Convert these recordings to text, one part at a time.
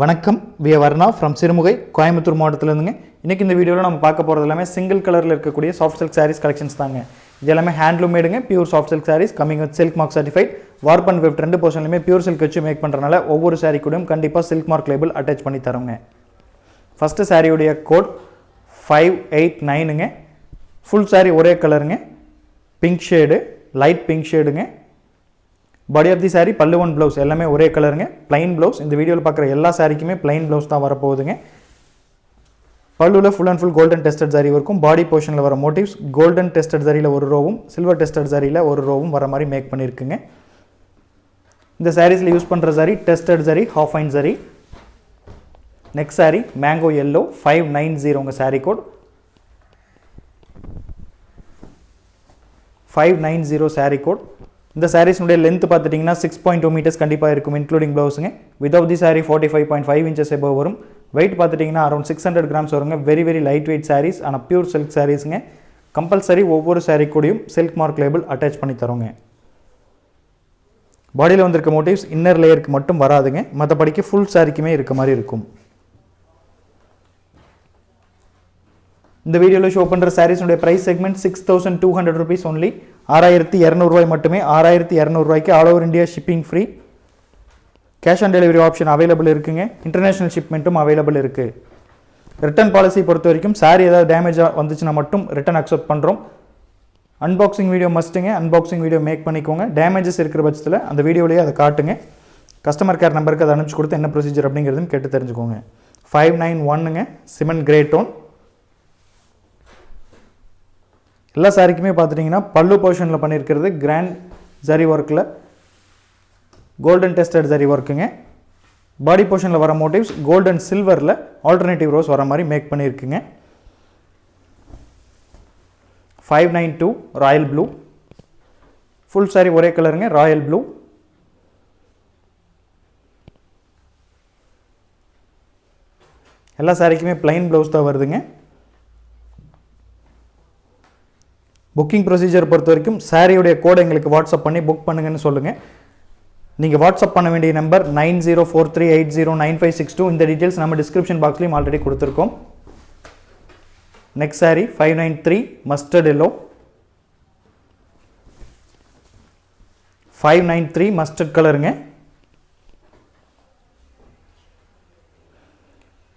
வணக்கம். We Varna from Sirumugai Coimbatore மாவட்டத்திலேருந்துங்க. இன்றைக்கி இந்த வீடியோவில் நம்ம பார்க்க போகிறது எல்லாமே சிங்கிள் கலரில் இருக்கக்கூடிய சாஃப்ட் சில்க் சாரீஸ் கலெக்ஷன்ஸ் தாங்க. இது எல்லாமே handloom மேடுங்க pure soft silk saris coming with silk mark certified warp and weft ரெண்டு போர்ஷன்லையுமே பியூர் சில்க் வச்சு மேக் பண்ணுறனால ஒவ்வொரு சாரீ கூடயும் கண்டிப்பாக சில்க் மார்க் லேபிள் அட்டாச் பண்ணி தரோங்க. ஃபஸ்ட்டு சாரியுடைய கோட் ஃபைவ் எயிட் நைனுங்க ஃபுல் சாரீ ஒரே கலருங்க pink shade light pink ஷேடுங்க body of the sari pallu one blouse எல்லாமே ஒரே கலருங்க பிளைன் ப்ளவுஸ் இந்த வீடியோவில் பார்க்குற எல்லா சாரிக்குமே பிளைன் ப்ளவுஸ் தான் வரப்போகுதுங்க. பல்லுவில் full and full golden tested zari இருக்கும். பாடி போர்ஷனில் வர மோட்டிவ்ஸ் கோல்டன் டெஸ்டட் ஜரியில் ஒரு ரோவும் சில்வர் டெஸ்டட் ஜரியில் ஒரு ரோவும் வர மாதிரி மேக் பண்ணியிருக்குங்க இந்த சாரீஸில் யூஸ் பண்ணுற zari tested zari half fine zari next sari mango yellow five nine zero உங்கள் sari code five nine zero sari code இந்த சாரீஸ்னுடைய லென்த் பார்த்துட்டிங்கன்னா சிக்ஸ் பாயிண்ட் டூ மீட்டர்ஸ் கண்டிப்பாக இருக்கும் including ப்ளவுஸுங்க without the sari forty five point five inches எபோ வரும். Weight பார்த்துட்டிங்கன்னா around six hundred grams வருங்க. Very very light weight saris ஆனால் pure silk சாரீஸுங்க compulsory ஒவ்வொரு சாரீ கூடயும் சில்க் மார்க் லேபிள் அட்டாச் பண்ணி தரோங்க. பாடியில் வந்திருக்க மோட்டிவ்ஸ் இன்னர் லேயருக்கு மட்டும் வராதுங்க. மற்றபடிக்கு ஃபுல் சாரிக்குமே இருக்க மாதிரி இருக்கும். இந்த வீடியோவில் ஷோ பண்ணுற சாரீஸுடைய price segment six thousand two hundred rupees only ஆறாயிரத்தி இரநூறுவாய் மட்டுமே. ஆறாயிரத்தி இரநூறுவாய்க்கு all over India shipping free cash on delivery option available இருக்குங்க. இன்டர்நேஷனல் ஷிப்மெண்ட்டும் அவைலபிள் இருக்குது ரிட்டர்ன் பாலிசி பொறுத்த வரைக்கும் சாரீ ஏதாவது டேமேஜாக வந்துச்சுன்னா மட்டும் ரிட்டர்ன் அக்செப்ட் பண்ணுறோம் அன்பாக்சிங் வீடியோ மஸ்ட்டுங்க அன்பாக்சிங் வீடியோ மேக் பண்ணிக்கோங்க. டேமேஜஸ் இருக்கிற பட்சத்தில் அந்த வீடியோலேயே அதை காட்டுங்க. கஸ்டமர் கேர் நம்பருக்கு அதை அனுப்பிச்சு கொடுத்து என்ன ப்ரொசீஜர் அப்படிங்கிறதுன்னு கேட்டு தெரிஞ்சுக்கோங்க. ஃபைவ் நைன் ஒன்னுங்க சிமெண்ட் கிரே டோன் எல்லா சாரிக்குமே பார்த்துட்டிங்கன்னா பல்லு போர்ஷனில் பண்ணியிருக்கிறது கிராண்ட் ஜரி ஒர்க்கில் கோல்டன் டெஸ்டட் ஜரி ஒர்க்குங்க பாடி போர்ஷனில் வர மோட்டிவ்ஸ் கோல்டன் சில்வரில் ஆல்டர்னேட்டிவ் ரோஸ் வர மாதிரி make பண்ணியிருக்குங்க. Five nine two royal blue full sari ஒரே கலருங்க ராயல் ப்ளூ எல்லா சாரிக்குமே பிளைன் ப்ளவுஸ் தான் வருதுங்க. புக்கிங் ப்ரொசீஜர் பொறுத்த வரைக்கும் சாரியுடைய கோடை எங்களுக்கு வாட்ஸ்அப் பண்ணி புக் பண்ணுங்கன்னு சொல்லுங்கள் நீங்கள் வாட்ஸ்அப் பண்ண வேண்டிய number nine zero four three eight zero nine five six two. இந்த டீட்டெயில்ஸ் நம்ம டிஸ்கிரிப்ஷன் பாக்ஸ்லையும் ஆல்ரெடி கொடுத்துருக்கோம். Next sari five nine three mustard yellow five nine three mustard கலருங்க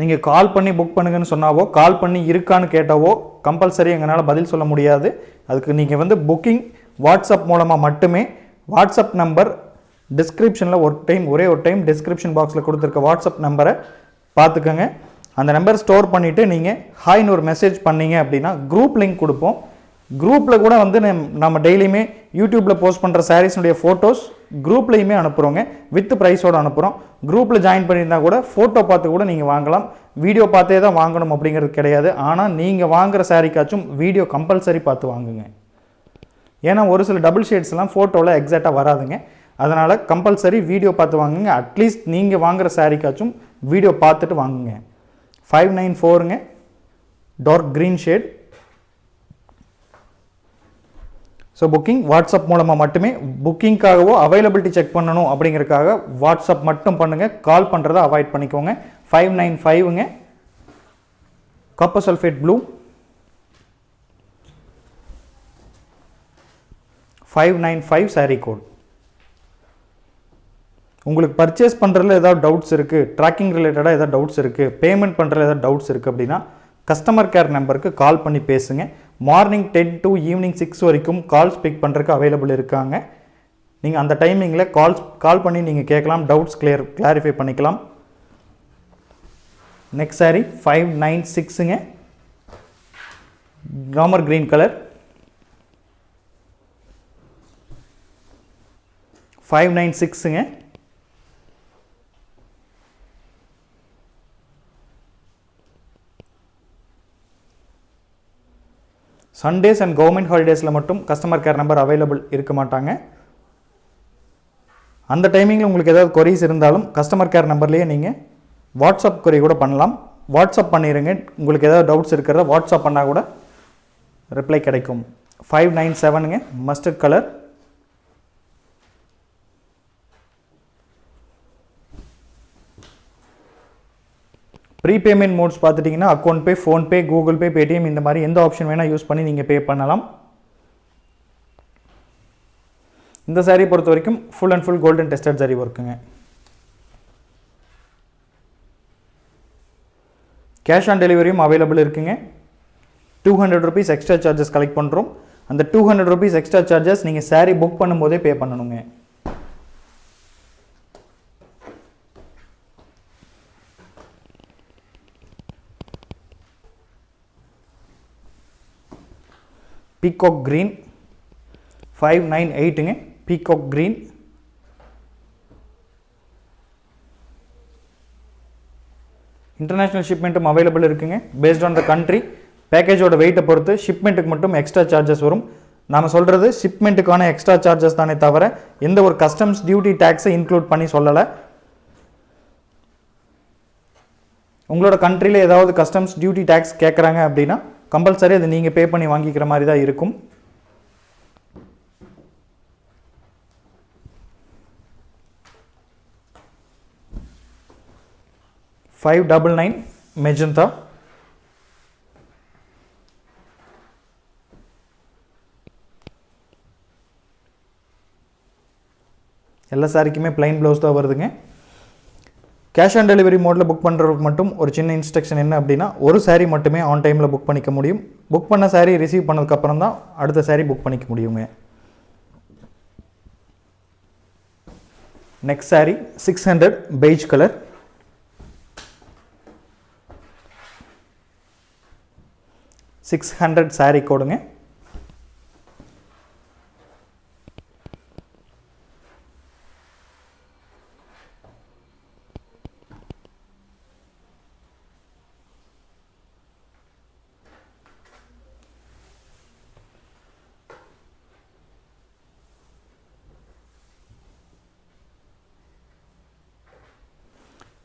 நீங்கள் கால் பண்ணி புக் பண்ணுங்கன்னு சொன்னாவோ கால் பண்ணி இருக்கான்னு கேட்டாவோ கம்பல்சரி எங்களால் பதில் சொல்ல முடியாது. அதுக்கு நீங்கள் வந்து புக்கிங் வாட்ஸ்அப் மூலமாக மட்டுமே வாட்ஸ்அப் நம்பர் டிஸ்கிரிப்ஷனில் ஒரு டைம் ஒரே ஒரு டைம் டிஸ்கிரிப்ஷன் பாக்ஸில் கொடுத்துருக்க வாட்ஸ்அப் நம்பரை பார்த்துக்கோங்க. அந்த நம்பர் ஸ்டோர் பண்ணிவிட்டு நீங்கள் ஹாய்னு ஒரு மெசேஜ் பண்ணீங்க அப்படின்னா குரூப் லிங்க் கொடுப்போம். குரூப்பில் கூட வந்து நம் நம்ம டெய்லியுமே யூடியூப்பில் போஸ்ட் பண்ணுற சாரீஸ்னுடைய ஃபோட்டோஸ் குரூப்லேயுமே அனுப்புகிறோங்க வித் ப்ரைஸோடு அனுப்புகிறோம் குரூப்பில் ஜாயின் பண்ணியிருந்தா கூட ஃபோட்டோ பார்த்து கூட நீங்கள் வாங்கலாம். வீடியோ பார்த்தே தான் வாங்கணும் அப்படிங்கிறது கிடையாது. ஆனால் நீங்கள் வாங்குகிற சாரீக்காச்சும் வீடியோ கம்பல்சரி பார்த்து வாங்குங்க. ஏன்னா ஒரு சில டபுள் ஷேட்ஸ்லாம் ஃபோட்டோவில் எக்ஸாக்டாக வராதுங்க. அதனால் கம்பல்சரி வீடியோ பார்த்து வாங்குங்க. அட்லீஸ்ட் நீங்கள் வாங்குகிற சாரீக்காச்சும் வீடியோ பார்த்துட்டு வாங்குங்க. Five nine ஃபோருங்க dark green shade so booking WhatsApp மூலமாக மட்டுமே புக்கிங்காகவோ அவைலபிலிட்டி செக் பண்ணணும் அப்படிங்கிறதுக்காக வாட்ஸ்அப் மட்டும் பண்ணுங்கள் கால் பண்ணுறதை அவாய்ட் பண்ணிக்கோங்க. Five nine ஃபைவுங்க copper sulphate blue five nine five sari code உங்களுக்கு பர்ச்சேஸ் பண்ணுறதுல ஏதாவது டவுட்ஸ் இருக்குது ட்ராக்கிங் ரிலேட்டடாக ஏதாவது டவுட்ஸ் இருக்குது பேமெண்ட் பண்ணுறதுல ஏதாவது டவுட்ஸ் இருக்குது அப்படின்னா கஸ்டமர் கேர் நம்பருக்கு கால் பண்ணி பேசுங்க. Morning ten to evening six வரைக்கும் கால்ஸ் பிக் பண்ணுறதுக்கு அவைலபிள் இருக்காங்க. நீங்கள் அந்த டைமிங்கில் கால்ஸ் கால் பண்ணி நீங்கள் கேட்கலாம் டவுட்ஸ் கிளியர் கிளாரிஃபை பண்ணிக்கலாம். நெக்ஸ்ட் சாரி ஃபைவ் நைன் சிக்ஸுங்க காமர் க்ரீன் கலர் ஃபைவ் நைன் சிக்ஸுங்க சண்டேஸ் அண்ட் கவர்மெண்ட் ஹாலிடேஸில் மட்டும் கஸ்டமர் கேர் நம்பர் அவைலபிள் இருக்க மாட்டாங்க. அந்த டைமிங்கில் உங்களுக்கு ஏதாவது கொரிஸ் இருந்தாலும் கஸ்டமர் கேர் நம்பர்லேயே நீங்கள் வாட்ஸ்அப் கொரி கூட பண்ணலாம். வாட்ஸ்அப் பண்ணிடுங்க உங்களுக்கு ஏதாவது டவுட்ஸ் இருக்கிறத வாட்ஸ்அப் பண்ணால் கூட ரிப்ளை கிடைக்கும். ஃபைவ் நைன் செவனுங்க மஸ்டர்ட் கலர் ப்ரீபேமெண்ட் மோட்ஸ் பார்த்துட்டிங்கன்னா account pay PhonePe Google Pay Paytm இந்த மாதிரி எந்த ஆப்ஷன் வேணால் யூஸ் பண்ணி நீங்கள் பே பண்ணலாம். இந்த சாரீ பொறுத்த வரைக்கும் full and full golden tested sari ஒர்க்குங்க cash on டெலிவரியும் அவைலபிள் இருக்குங்க. Two hundred rupees extra charges collect பண்ணுறோம் அந்த two hundred rupees extra charges நீங்கள் சாரீ புக் பண்ணும்போதே பே பண்ணணுங்க. பீகாக் க்ரீன் ஃபைவ் நைன் எயிட்டுங்க பீகாக் க்ரீன் இன்டர்நேஷ்னல் ஷிப்மெண்ட்டும் அவைலபிள் இருக்குங்க. பேஸ்ட் ஆன் த கண்ட்ரி பேக்கேஜோட வெயிட்டை பொறுத்து ஷிப்மெண்ட்டுக்கு மட்டும் எக்ஸ்ட்ரா சார்ஜஸ் வரும். நாம் சொல்கிறது ஷிப்மெண்ட்டுக்கான எக்ஸ்ட்ரா சார்ஜஸ் தானே தவிர எந்த ஒரு கஸ்டம்ஸ் டியூட்டி டேக்ஸை இன்க்ளூட் பண்ணி சொல்லலை. உங்களோட கண்ட்ரியில் ஏதாவது கஸ்டம்ஸ் டியூட்டி டேக்ஸ் கேட்குறாங்க அப்படின்னா கம்பல்சரி அது நீங்கள் பே பண்ணி வாங்கிக்கிற மாதிரி தான் இருக்கும். ஃபைவ் டபுள் நைன் மெஜந்தா எல்லா சாரிக்குமே பிளைன் ப்ளவுஸ் தான் வருதுங்க. கேஷ் ஆன் டெலிவரி மோடில் புக் பண்ணுறதுக்கு மட்டும் ஒரு சின்ன இன்ஸ்ட்ரக்ஷன் என்ன அப்படின்னா ஒரு சாரீ மட்டுமே ஆன் டைமில் புக் பண்ணிக்க முடியும். புக் பண்ண சாரீ ரிசீவ் பண்ணதுக்கப்புறம் தான் அடுத்த சாரீ புக் பண்ணிக்க முடியுங்க. Next sari six hundred beige colour six hundred sari கோடுங்க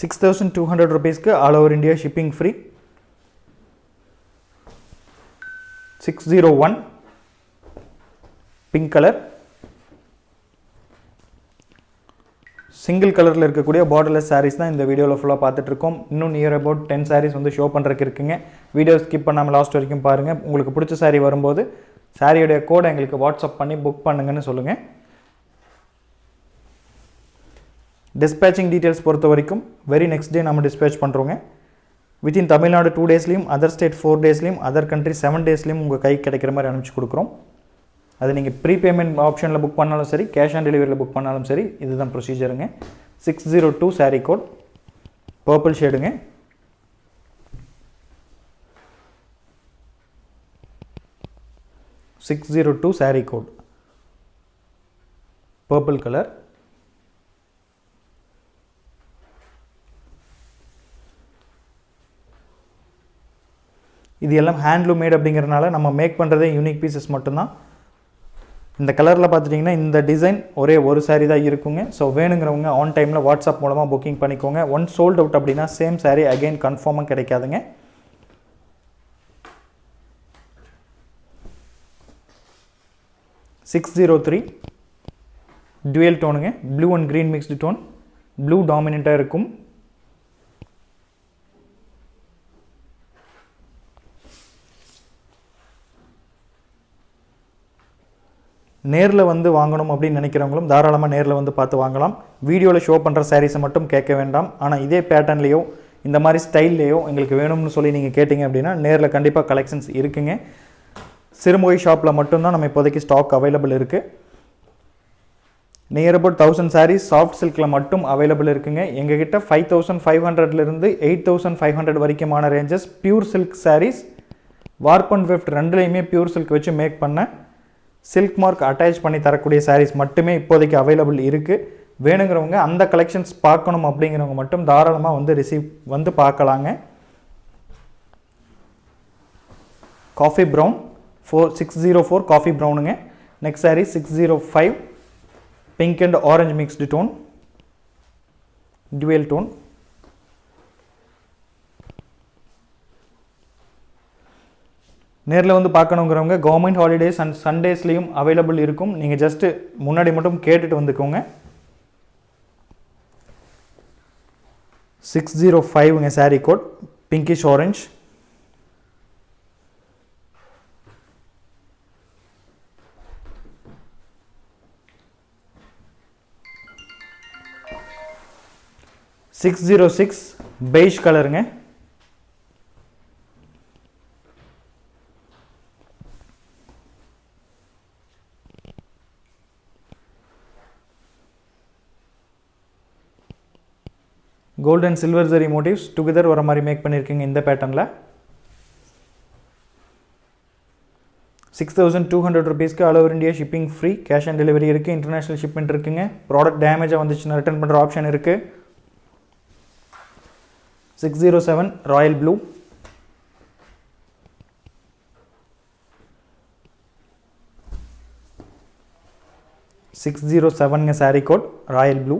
six thousand two hundred ருபீஸ்க்கு all over India shipping free six zero one pink colour single கலரில் இருக்கக்கூடிய பார்டர்லெஸ் சாரீஸ் தான் இந்த வீடியோவில் ஃபுல்லாக பார்த்துட்ருக்கோம் இன்னும் நியர் அபவுட் டென் சாரீஸ் வந்து ஷோ பண்ணுறதுக்கு இருக்குங்க. வீடியோ ஸ்கிப் பண்ணாமல் லாஸ்ட் வரைக்கும் பாருங்கள் உங்களுக்கு பிடிச்ச சாரீ வரும்போது சாரியோடைய கோடை எங்களுக்கு வாட்ஸ்அப் பண்ணி புக் பண்ணுங்கன்னு சொல்லுங்கள் டிஸ்பேச்சிங் டீட்டெயில்ஸ் பொறுத்த வரைக்கும் வெரி நெக்ஸ்ட் டே நம்ம டிஸ்பேச் பண்ணுறோங்க வித்தின் தமிழ்நாடு டூ டேஸ்லேயும் அதர் ஸ்டேட் ஃபோர் டேஸ்லேயும் அதர் கண்ட்ரி செவன் டேஸ்லேயும் உங்கள் கை கிடைக்கிற மாதிரி அனுப்பிச்சு கொடுக்குறோம். அது நீங்கள் ப்ரீ பேமெண்ட் ஆப்ஷனில் புக் பண்ணாலும் சரி கேஷ் ஆன் டெலிவரியில் புக் பண்ணாலும் சரி இதுதான் ப்ரொசீஜருங்க six zero two sari code purple ஷேடுங்க six zero two sari code purple colour இது எல்லாம் ஹேண்ட்லூம் மேட் அப்படிங்கிறனால நம்ம மேக் பண்ணுறதே யூனிக் பீசஸ் மட்டும்தான். இந்த கலரில் பார்த்துட்டிங்கன்னா இந்த டிசைன் ஒரே ஒரு saree தான் இருக்குங்க. ஸோ வேணுங்கிறவங்க ஆன் டைமில் வாட்ஸ்அப் மூலமாக புக்கிங் பண்ணிக்கோங்க. ஒன் சோல்ட் அவுட் அப்படின்னா சேம் saree அகைன் கன்ஃபார்மாக கிடைக்காதுங்க. Six zero three dual டோனுங்க blue and green mixed tone blue டாமினண்ட்டாக இருக்கும். நேரில் வந்து வாங்கணும் அப்படின்னு நினைக்கிறவங்களும் தாராளமாக நேரில் வந்து பார்த்து வாங்கலாம். வீடியோவில் ஷோ பண்ணுற சாரீஸை மட்டும் கேட்க வேண்டாம். ஆனால் இதே பேட்டர்ன்லேயோ இந்த மாதிரி ஸ்டைல்லையோ எங்களுக்கு வேணும்னு சொல்லி நீங்கள் கேட்டிங்க அப்படின்னா நேரில் கண்டிப்பாக கலெக்ஷன்ஸ் இருக்குங்க. சிறுமொழி ஷாப்பில் மட்டும்தான் நம்ம இப்போதைக்கு ஸ்டாக் அவைலபிள் இருக்குது near about thousand saris soft சில்கில் மட்டும் அவைலபிள் இருக்குங்க. எங்ககிட்ட ஃபைவ் தௌசண்ட் ஃபைவ் ஹண்ட்ரட்லேருந்து eight thousand five hundred வரைக்குமான ranges pure silk saris warp and weft ரெண்டுலேயுமே பியூர் சில்க் வச்சு மேக் பண்ண சில்க் மார்க் அட்டாச் பண்ணி தரக்கூடிய சாரீஸ் மட்டுமே இப்போதைக்கு அவைலபிள் இருக்குது வேணுங்கிறவங்க அந்த கலெக்ஷன்ஸ் பார்க்கணும் அப்படிங்கிறவங்க மட்டும் தாராளமாக வந்து ரிசீவ் வந்து பார்க்கலாங்க. Coffee brown four six zero four coffee ப்ரௌனுங்க next sari six zero five pink and orange mixed tone dual tone நேரில் வந்து பார்க்கணுங்கிறவங்க கவர்மெண்ட் ஹாலிடேஸ் அண்ட் சண்டேஸ்லேயும் அவைலபிள் இருக்கும். நீங்கள் ஜஸ்ட்டு முன்னாடி மட்டும் கேட்டுட்டு வந்துக்கோங்க. Six zero ஃபைவ்ங்க sari code pinkish orange six zero six beige கலருங்க gold and silver zari motifs together வர மாதிரி மேக் பண்ணியிருக்கீங்க இந்த பேட்டர்னில் சிக்ஸ் தௌசண்ட் டூ ஹண்ட்ரட் ருபீஸ்க்கு all over India shipping free cash on delivery இருக்குது இன்டர்நேஷனல் ஷிப்மெண்ட் இருக்குங்க. Product டேமேஜாக வந்துச்சுன்னா ரிட்டர்ன் பண்ணுற ஆப்ஷன் இருக்குது six zero seven royal blue six zero செவனுங்க sari code royal blue